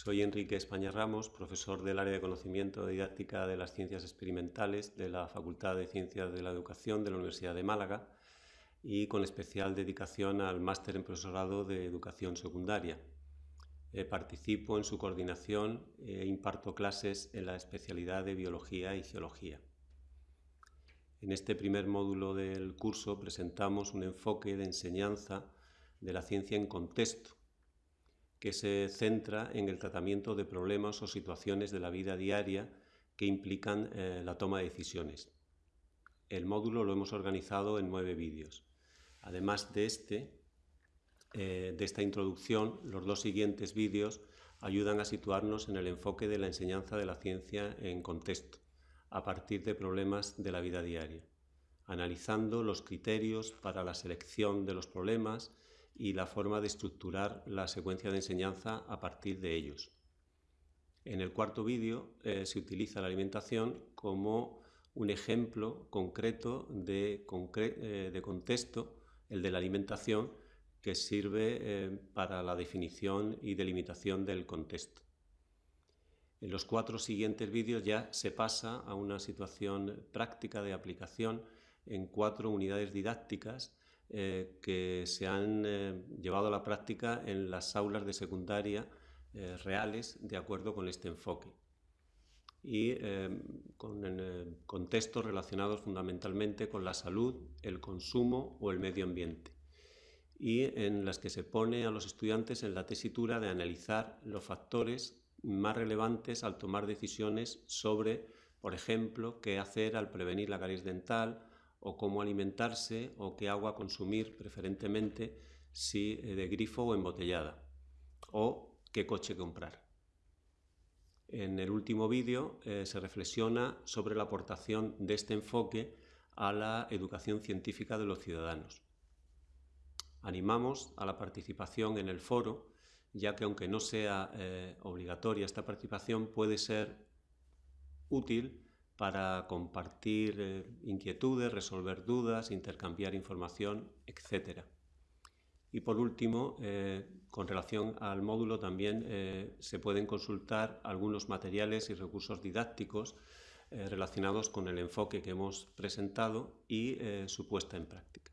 Soy Enrique España Ramos, profesor del área de conocimiento didáctica de las ciencias experimentales de la Facultad de Ciencias de la Educación de la Universidad de Málaga y con especial dedicación al máster en profesorado de educación secundaria. Eh, participo en su coordinación e imparto clases en la especialidad de biología y geología. En este primer módulo del curso presentamos un enfoque de enseñanza de la ciencia en contexto, que se centra en el tratamiento de problemas o situaciones de la vida diaria que implican eh, la toma de decisiones. El módulo lo hemos organizado en nueve vídeos. Además de este, eh, de esta introducción, los dos siguientes vídeos ayudan a situarnos en el enfoque de la enseñanza de la ciencia en contexto, a partir de problemas de la vida diaria, analizando los criterios para la selección de los problemas y la forma de estructurar la secuencia de enseñanza a partir de ellos. En el cuarto vídeo eh, se utiliza la alimentación como un ejemplo concreto de, eh, contexto, el de la alimentación, que sirve eh, para la definición y delimitación del contexto. En los cuatro siguientes vídeos ya se pasa a una situación práctica de aplicación en cuatro unidades didácticas eh, que se han eh, llevado a la práctica en las aulas de secundaria eh, reales de acuerdo con este enfoque. Y con contextos relacionados fundamentalmente con la salud, el consumo o el medio ambiente. Y en las que se pone a los estudiantes en la tesitura de analizar los factores más relevantes al tomar decisiones sobre, por ejemplo, qué hacer al prevenir la caries dental o cómo alimentarse o qué agua consumir preferentemente, si eh, de grifo o embotellada, o qué coche comprar. En el último vídeo eh, se reflexiona sobre la aportación de este enfoque a la educación científica de los ciudadanos. Animamos a la participación en el foro, ya que aunque no sea eh, obligatoria esta participación, puede ser útil para compartir eh, inquietudes, resolver dudas, intercambiar información, etc. Y por último, eh, con relación al módulo también eh, se pueden consultar algunos materiales y recursos didácticos relacionados con el enfoque que hemos presentado y su puesta en práctica.